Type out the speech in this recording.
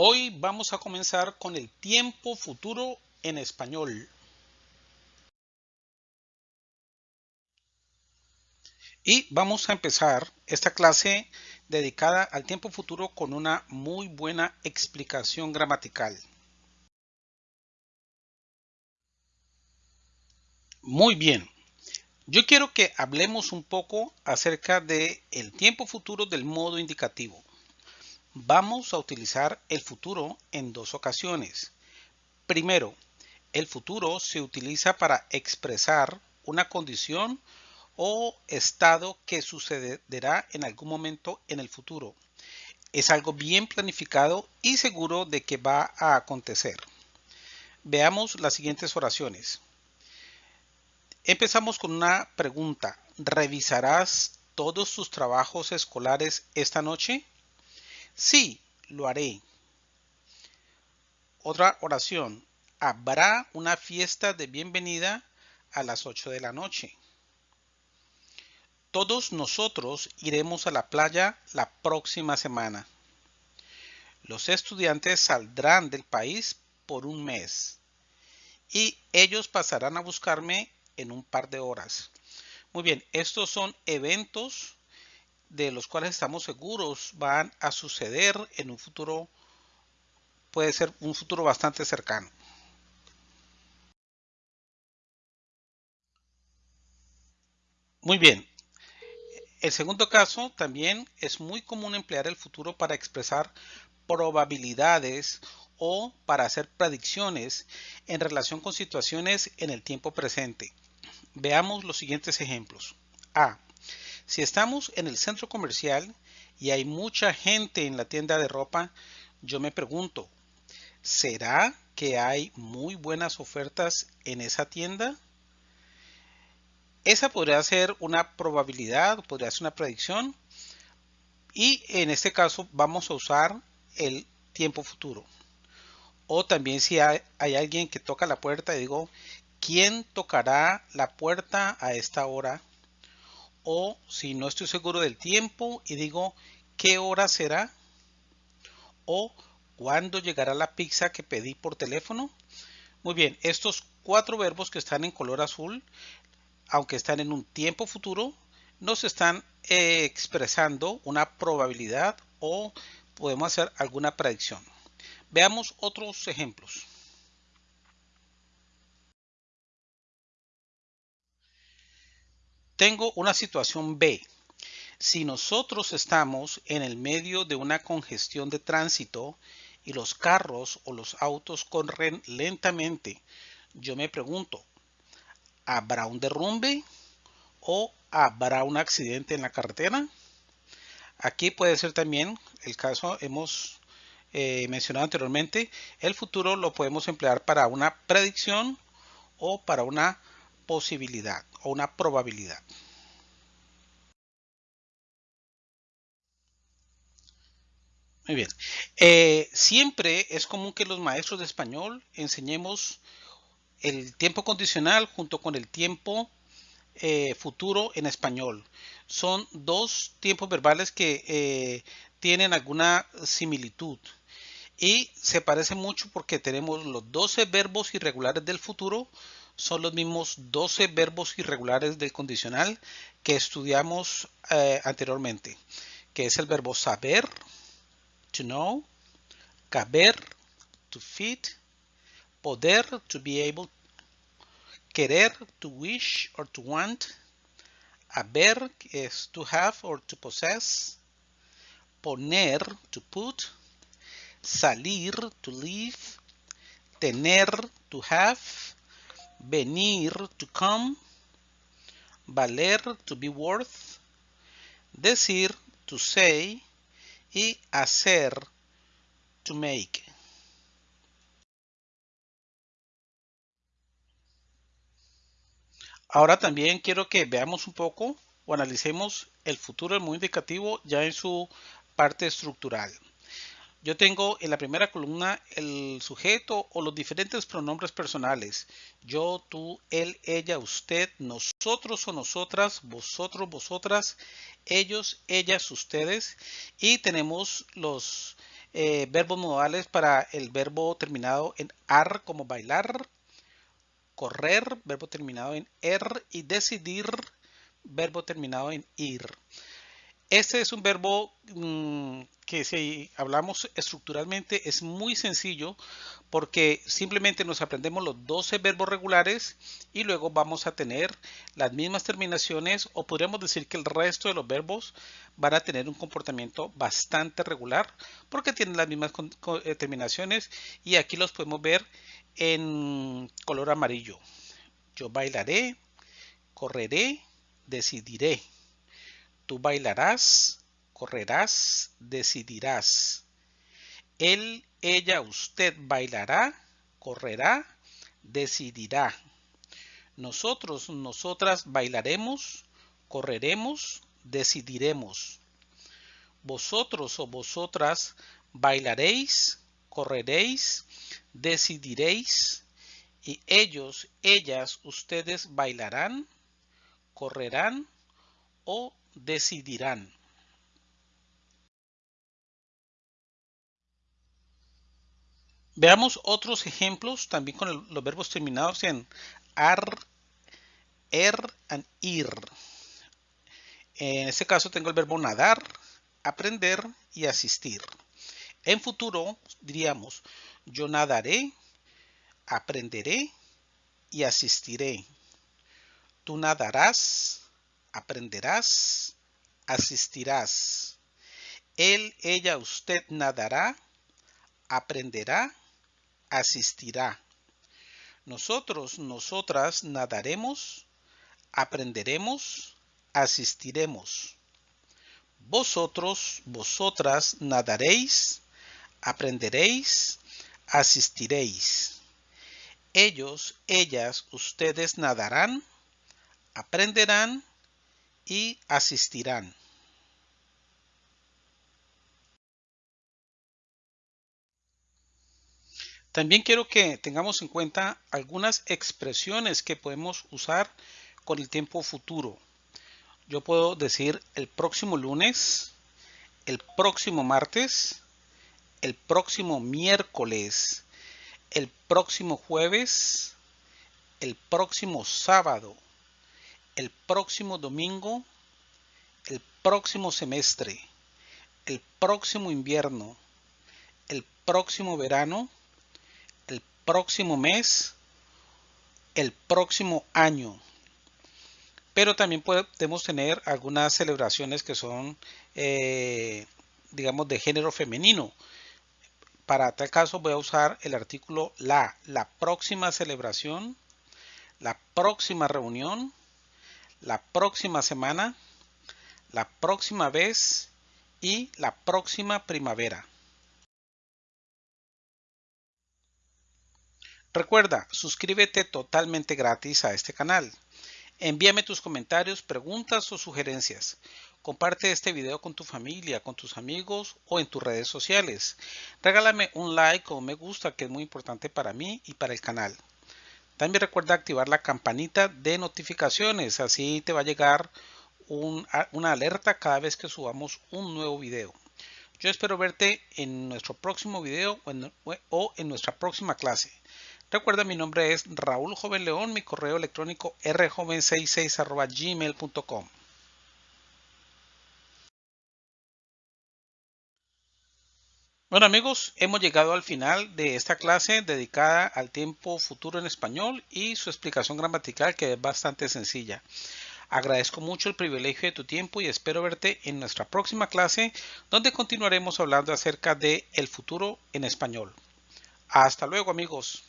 Hoy vamos a comenzar con el tiempo futuro en español. Y vamos a empezar esta clase dedicada al tiempo futuro con una muy buena explicación gramatical. Muy bien. Yo quiero que hablemos un poco acerca de el tiempo futuro del modo indicativo. Vamos a utilizar el futuro en dos ocasiones. Primero, el futuro se utiliza para expresar una condición o estado que sucederá en algún momento en el futuro. Es algo bien planificado y seguro de que va a acontecer. Veamos las siguientes oraciones. Empezamos con una pregunta. ¿Revisarás todos tus trabajos escolares esta noche? Sí, lo haré. Otra oración. Habrá una fiesta de bienvenida a las 8 de la noche. Todos nosotros iremos a la playa la próxima semana. Los estudiantes saldrán del país por un mes y ellos pasarán a buscarme en un par de horas. Muy bien, estos son eventos de los cuales estamos seguros van a suceder en un futuro, puede ser un futuro bastante cercano. Muy bien. El segundo caso también es muy común emplear el futuro para expresar probabilidades o para hacer predicciones en relación con situaciones en el tiempo presente. Veamos los siguientes ejemplos. A. Si estamos en el centro comercial y hay mucha gente en la tienda de ropa, yo me pregunto, ¿será que hay muy buenas ofertas en esa tienda? Esa podría ser una probabilidad, podría ser una predicción. Y en este caso vamos a usar el tiempo futuro. O también si hay, hay, alguien que toca la puerta digo, ¿quién tocará la puerta a esta hora? O si no estoy seguro del tiempo y digo qué hora será o cuándo llegará la pizza que pedí por teléfono. Muy bien, estos cuatro verbos que están en color azul, aunque están en un tiempo futuro, nos están eh, expresando una probabilidad o podemos hacer alguna predicción. Veamos otros ejemplos. Tengo una situación B. Si nosotros estamos en el medio de una congestión de tránsito y los carros o los autos corren lentamente, yo me pregunto, ¿habrá un derrumbe o habrá un accidente en la carretera? Aquí puede ser también el caso hemos eh, mencionado anteriormente, el futuro lo podemos emplear para una predicción o para una posibilidad o una probabilidad. Muy bien. Eh, siempre es común que los maestros de español enseñemos el tiempo condicional junto con el tiempo eh, futuro en español. Son dos tiempos verbales que eh, tienen alguna similitud y se parece mucho porque tenemos los 12 verbos irregulares del futuro son los mismos 12 verbos irregulares del condicional que estudiamos eh, anteriormente, que es el verbo saber, to know, caber, to fit, poder, to be able, querer, to wish or to want, haber es to have or to possess, poner, to put, salir, to leave, tener, to have, venir, to come, valer, to be worth, decir, to say, y hacer, to make. Ahora también quiero que veamos un poco o analicemos el futuro del muy indicativo ya en su parte estructural. Yo tengo en la primera columna el sujeto o los diferentes pronombres personales. Yo, tú, él, ella, usted, nosotros o nosotras, vosotros, vosotras, ellos, ellas, ustedes. Y tenemos los eh, verbos modales para el verbo terminado en ar como bailar, correr, verbo terminado en er y decidir, verbo terminado en ir. Este es un verbo mm, que si hablamos estructuralmente es muy sencillo porque simplemente nos aprendemos los 12 verbos regulares y luego vamos a tener las mismas terminaciones o podríamos decir que el resto de los verbos van a tener un comportamiento bastante regular porque tienen las mismas eh, terminaciones y aquí los podemos ver en color amarillo. Yo bailaré, correré, decidiré. Tú bailarás, correrás, decidirás. Él, ella, usted bailará, correrá, decidirá. Nosotros, nosotras bailaremos, correremos, decidiremos. Vosotros o vosotras bailaréis, correréis, decidiréis. Y ellos, ellas, ustedes bailarán, correrán o decidirán. Veamos otros ejemplos también con los verbos terminados en ar, er and ir. En este caso tengo el verbo nadar, aprender y asistir. En futuro diríamos yo nadaré, aprenderé y asistiré. Tú nadarás, aprenderás, asistirás. Él, ella, usted nadará, aprenderá, asistirá. Nosotros, nosotras nadaremos, aprenderemos, asistiremos. Vosotros, vosotras nadaréis, aprenderéis, asistiréis. Ellos, ellas, ustedes nadarán, aprenderán y asistirán. También quiero que tengamos en cuenta algunas expresiones que podemos usar con el tiempo futuro. Yo puedo decir el próximo lunes, el próximo martes, el próximo miércoles, el próximo jueves, el próximo sábado, el próximo domingo, el próximo semestre, el próximo invierno, el próximo verano, el próximo mes, el próximo año. Pero también podemos tener algunas celebraciones que son, eh, digamos, de género femenino. Para tal caso voy a usar el artículo la, la próxima celebración, la próxima reunión, la próxima semana, la próxima vez y la próxima primavera. Recuerda, suscríbete totalmente gratis a este canal. Envíame tus comentarios, preguntas o sugerencias. Comparte este video con tu familia, con tus amigos o en tus redes sociales. Regálame un like o me gusta que es muy importante para mí y para el canal. También recuerda activar la campanita de notificaciones, así te va a llegar una alerta cada vez que subamos un nuevo video. Yo espero verte en nuestro próximo video o en, nuestra próxima clase. Recuerda mi nombre es Raúl Joven León, mi correo electrónico rjoven66 gmail.com. Bueno amigos, hemos llegado al final de esta clase dedicada al tiempo futuro en español y su explicación gramatical que es bastante sencilla. Agradezco mucho el privilegio de tu tiempo y espero verte en nuestra próxima clase donde continuaremos hablando acerca de el futuro en español. Hasta luego amigos.